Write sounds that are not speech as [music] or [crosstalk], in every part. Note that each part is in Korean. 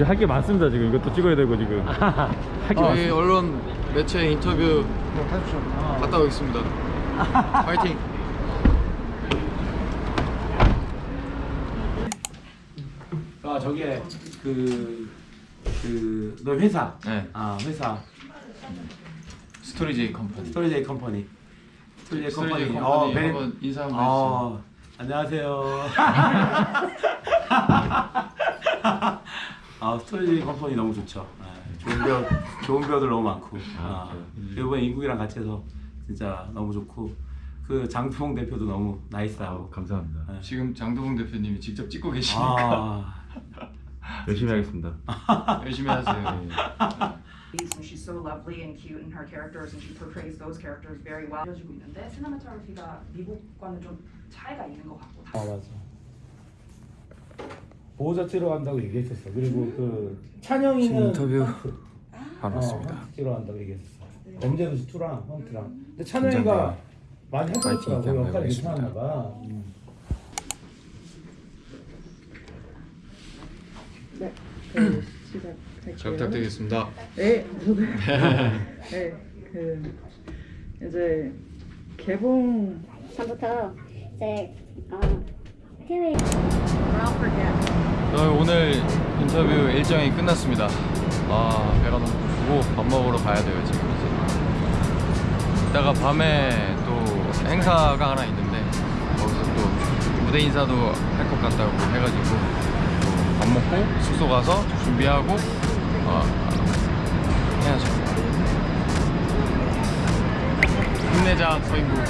할게 많습니다 지금. 이것도 찍어야 되고 지금. [laughs] 할게 저희 많습니다. 언론 매체 인터뷰 갔다 오겠습니다. [laughs] 파이팅. 아 저게 그그너 회사. 네. 아 회사. 스토리제이 컴퍼니. 스토리제이 컴퍼니. 스토리제이 스토리제이 컴퍼니. 컴퍼니 very- 한번 인사 한번 어 안녕하세요 [laughs] 아 스토리제이 컴퍼니 너무 좋죠. 아, 좋은 배우 좋은 배우들 너무 많고. 아, 이번에 인국이랑 같이 해서 진짜 너무 좋고. 그 장풍 대표도 너무 nice하고. 감사합니다. 지금 장도봉 대표님이 직접 찍고 계시니까. 아. [laughs] 열심히 하겠습니다. [laughs] 열심히 하세요. and she's so lovely and cute in her characters and she portrays those characters very well. 알려주고 있는데 cinematography가 미국과는 좀 차이가 있는 것 같고. 아 맞아. 보호자 치러 간다고 얘기했었어. 그리고 그 찬영이는 인터뷰 헌트. 바로 어, 간다고 얘기했었어. 범죄도시 2랑 헌트랑. 근데 찬영이가 많이 해보더라고 역할이 하겠습니다. 괜찮았나 봐. 음. 잘 부탁드리겠습니다. 네, 저도 네, 그 이제 개봉 3부터 이제 어, 해외 저희 오늘 인터뷰 일정이 끝났습니다. 아 배가 너무 고프고 밥 먹으러 가야 돼요 지금 이제. 이따가 밤에 또 행사가 하나 있는데 거기서 또 무대 인사도 할 것 같다고 해가지고 또밥 먹고 숙소 가서 준비하고 어, 해야죠. 힘내자 서인국.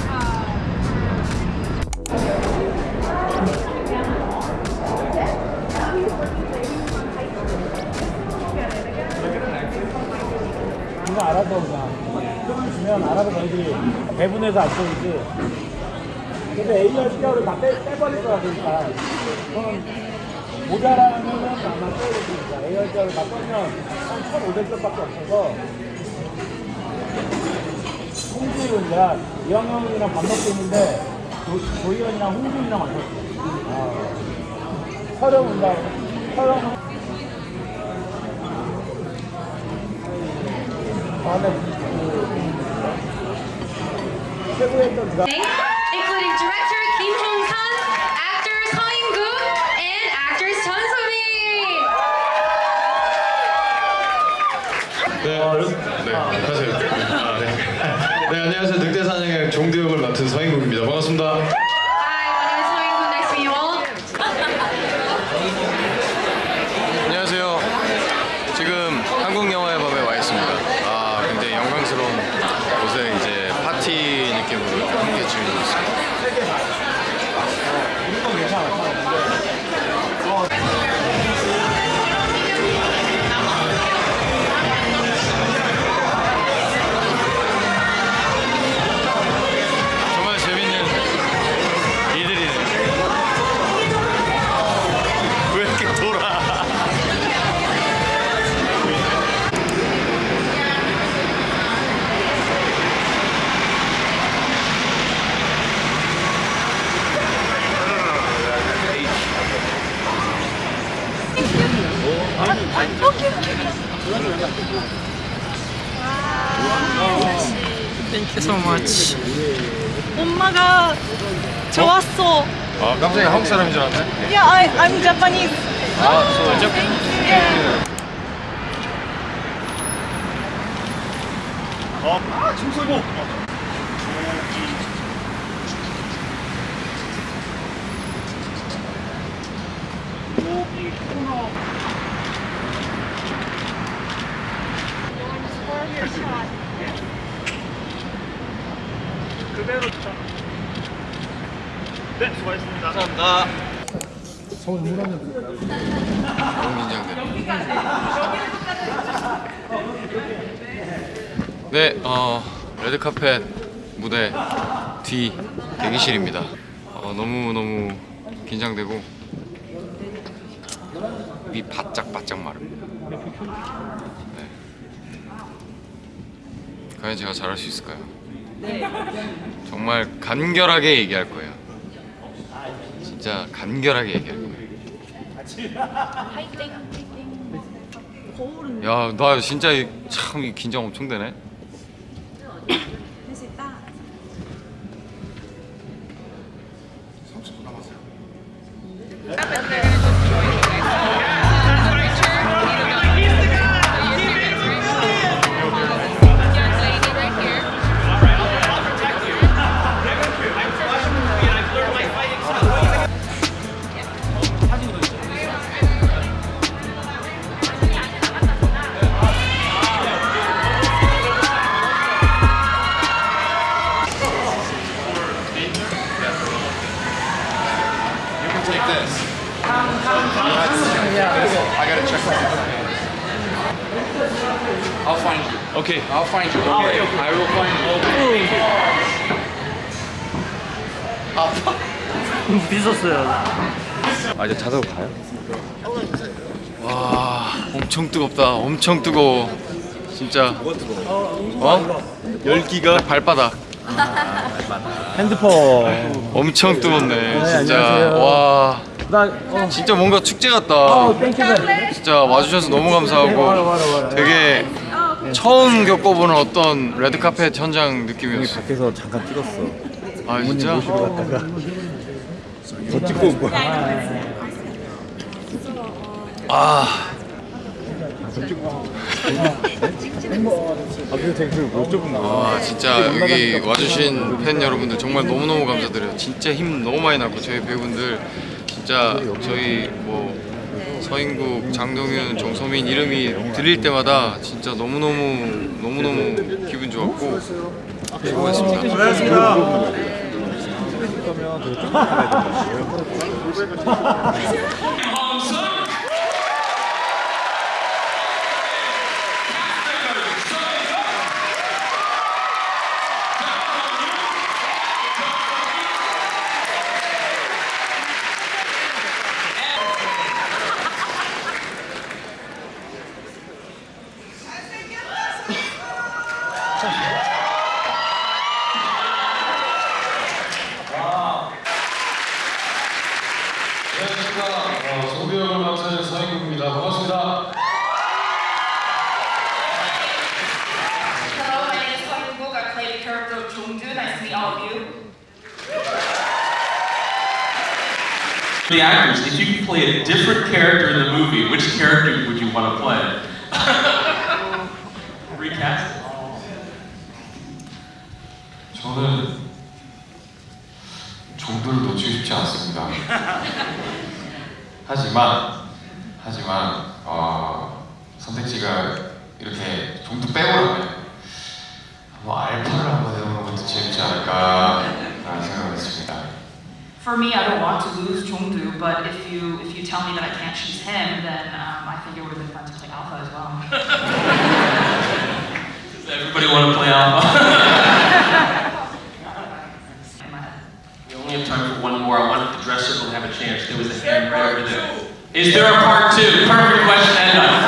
이거 알아서 그냥 조금 주면 알아서 너희들이 배분해서 안 써주지. 근데 A열 시켜로 다 빼, 빼버릴 거야 그러니까. 그럼 모자라면은 아마 써야 되니까 A열 시켜로 다 빼면 한 1,500점밖에 없어서 홍주윤이랑 이영형이랑 밥 먹고 있는데 조, 조희연이랑 홍주윤이랑 만났어. 아. 서령 온다. 서령 다음에 그 최고였던 누가 including director Kim Hong Sun, actor Seo In Gun, and actress Chun So Min. 네, 네, 하세요. 아, 네. 네, 안녕하세요. 늑대 사냥의 종대 역을 맡은 서인국입니다. 반갑습니다. Hi, my name is Seo In Gun. Nice to meet you all. Thank you so much. 엄마가 좋았어. 아 깜짝이야 한국 사람인 줄 알았네. Yeah, I, I'm Japanese. 아, 소죠? 너무 긴장돼. 네, 어 레드카펫 무대 뒤 대기실입니다. 어, 너무 너무 긴장되고 입이 바짝 바짝 마릅니다. 네. 과연 제가 잘할 수 있을까요? 정말 간결하게 얘기할 거예요. 진짜 간결하게 얘기할 거예요. 야, 나 진짜 이- 참이 긴장 엄청 되네. I'll find you. Okay. I'll find you. Okay. I will find you. 있었어요. [laughs] 아 이제 자석으로 가요? 와, 엄청 뜨겁다. 엄청 뜨거워. 진짜. 뭐가 뜨거워? 어? 열기가 발바닥. 핸드폰 엄청 뜨겁네. 진짜. 안녕하세요. 와. 나 어. 진짜 뭔가 축제 같다. 어, 진짜 와주셔서 너무 감사하고 되게 처음 겪어보는 어떤 레드카펫 현장 느낌이었어. 밖에서 잠깐 찍었어. 아 진짜? 더 찍고 온 거야. 아. 아와 진짜 여기 와주신 팬 여러분들 정말 너무너무 감사드려요. 진짜 힘 너무 많이 났고 저희 배우분들 진짜 저희 뭐 서인국, 장동윤, 정소민 이름이 들릴 때마다 진짜 너무너무 너무너무 기분 좋았고 수고했습니다 [laughs] 안녕하십니까. 종대 역을 맡은 서인국입니다. 반갑습니다. Hello, my name is Hong Book. I play the character of Jongdu. Nice to meet all of you. The actors, if you could play a different character in the movie, which character would you want to play? [laughs] Recast it. 저는 종도를 놓치고 싶지 않습니다. 하지만 하지만 어, 선택지가 이렇게 종도 빼고라면 뭐 알파를 한번 해보는 것도 재밌지 않을까라는 생각을 했습니다. For me, I don't want to lose Jongdu, but if you if you tell me that I can't choose him, then um, I think it would have been fun to play Alpha as well. Does everybody want to play Alpha? Time for one more. I want the dress circle to have a chance. There was a hand right over there. Is there a part two? Perfect question, Enda. Part